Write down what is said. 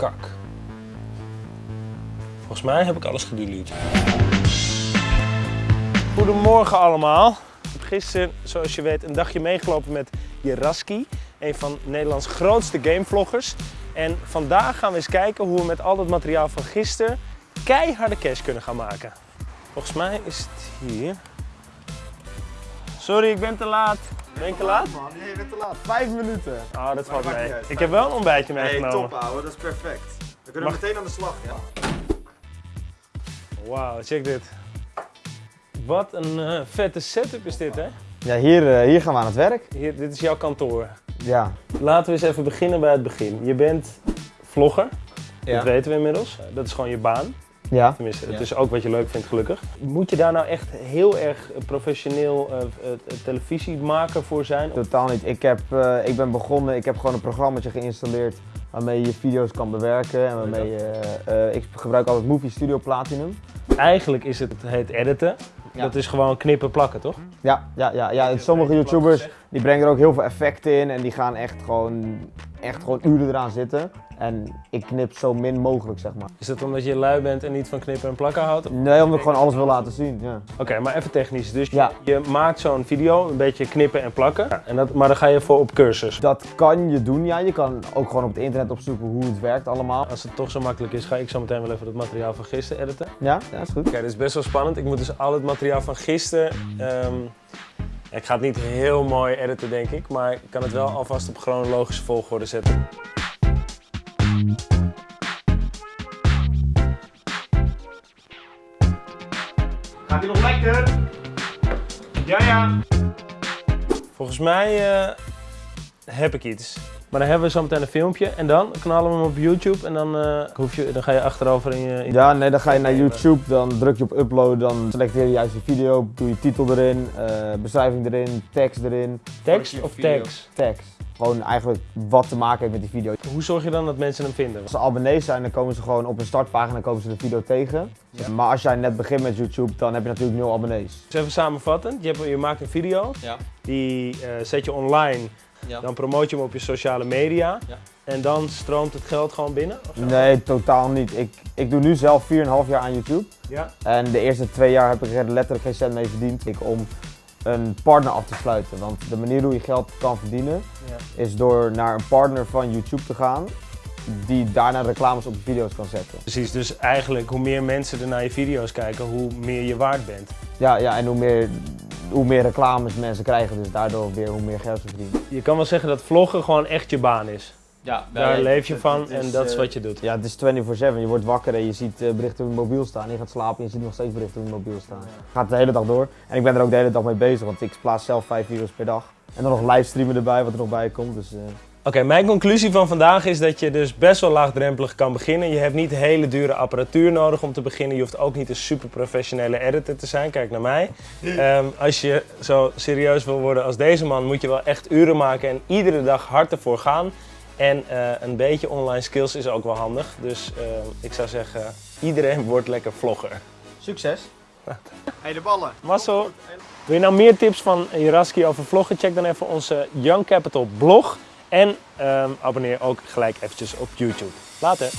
kak. Volgens mij heb ik alles gedelete. Goedemorgen allemaal. Gisteren, zoals je weet, een dagje meegelopen met Jeraski. Een van Nederlands grootste gamevloggers. En vandaag gaan we eens kijken hoe we met al dat materiaal van gisteren keiharde cash kunnen gaan maken. Volgens mij is het hier. Sorry, ik ben te laat. Ben ik te laat? Man, je bent te laat. Vijf minuten. Oh, dat valt mee. uit. Ik heb wel een ontbijtje Nee, meegenomen. top ouwe, dat is perfect. We kunnen Mag- meteen aan de slag. Ja. Wauw, check dit. Wat een eh, vette setup is dit, hè? Ja, hier, eh, hier gaan we aan het werk. Hier, dit is jouw kantoor. Ja. Laten we eens even beginnen bij het begin. Je bent vlogger, dat Ja. weten we inmiddels. Dat is gewoon je baan. Ja. Tenminste, het Ja. is ook wat je leuk vindt, gelukkig. Moet je daar nou echt heel erg professioneel eh, eh, televisiemaker voor zijn? Totaal niet. Ik, heb, eh, ik ben begonnen, ik heb gewoon een programmaatje geïnstalleerd waarmee je video's kan bewerken. En waarmee je, eh, eh, ik gebruik altijd Movie Studio Platinum. Eigenlijk is het, het heet editen. Ja. Dat is gewoon knippen plakken, toch? Ja, ja, ja, ja. En sommige YouTubers die brengen er ook heel veel effecten in en die gaan echt gewoon, echt gewoon uren eraan zitten. En ik knip zo min mogelijk, zeg maar. Is dat omdat je lui bent en niet van knippen en plakken houdt? Nee, omdat ik gewoon alles wil laten zien. Ja. Oké, maar even technisch. Dus Ja. je maakt zo'n video, een beetje knippen en plakken. Ja, en dat, maar dan ga je voor op cursus. Dat kan je doen, ja. Je kan ook gewoon op het internet opzoeken hoe het werkt allemaal. Als het toch zo makkelijk is, ga ik zo meteen wel even het materiaal van gisteren editen. Ja, ja is goed. Oké, dit is best wel spannend. Ik moet dus al het materiaal van gisteren... ehm, ik ga het niet heel mooi editen, denk ik. Maar ik kan het wel alvast op chronologische volgorde zetten. Gaat hij nog lekker? Ja, ja. Volgens mij eh, heb ik iets. Maar dan hebben we zo meteen een filmpje. En dan knallen we hem op YouTube. En dan, eh, hoef je, dan ga je achterover in je... in- Ja, nee, dan ga je naar YouTube, dan druk je op upload, dan selecteer je juist je video, doe je titel erin, eh, beschrijving erin, tekst erin, Tekst of tekst? tekst. Gewoon eigenlijk wat te maken heeft met die video. Hoe zorg je dan dat mensen hem vinden? Als ze abonnees zijn, dan komen ze gewoon op een startpagina komen ze de video tegen. Maar als jij net begint met YouTube, dan heb je natuurlijk nul abonnees. Dus even samenvattend. Je, hebt, je maakt een video. Ja. Die eh, zet je online. Ja. Dan promoot je hem op je sociale media. Ja. En dan stroomt het geld gewoon binnen? Nee, totaal niet. Ik, ik doe nu zelf 4,5 jaar aan YouTube. Ja. En de eerste twee jaar heb ik er letterlijk geen cent mee verdiend. Ik om een partner af te sluiten. Want de manier hoe je geld kan verdienen Ja. is door naar een partner van YouTube te gaan. Die daarna reclames op de video's kan zetten. Precies, dus eigenlijk hoe meer mensen er naar je video's kijken, hoe meer je waard bent. Ja, ja en hoe meer, hoe meer reclames mensen krijgen, dus daardoor weer hoe meer geld ze verdienen. Je kan wel zeggen dat vloggen gewoon echt je baan is. Ja, Daar leef je het- van het en is, dat is eh, wat je doet. Ja, het is 24-7. Je wordt wakker en je ziet eh, berichten op je mobiel staan. Je gaat slapen en je ziet nog steeds berichten op je mobiel staan. Gaat de hele dag door. En ik ben er ook de hele dag mee bezig, want ik plaats zelf 5 video's per dag. En dan nog livestreamen erbij, wat er nog bij komt. Dus, eh, Oké, mijn conclusie van vandaag is dat je dus best wel laagdrempelig kan beginnen. Je hebt niet hele dure apparatuur nodig om te beginnen. Je hoeft ook niet een super professionele editor te zijn. Kijk naar mij. Ehm, als je zo serieus wil worden als deze man, moet je wel echt uren maken en iedere dag hard ervoor gaan. En eh, een beetje online skills is ook wel handig. Dus eh, ik zou zeggen, iedereen wordt lekker vlogger. Succes. Hey, de ballen. Marcel, wil je nou meer tips van Jeraski over vloggen? Check dan even onze Young Capital blog. En ehm, abonneer ook gelijk eventjes op YouTube. Later!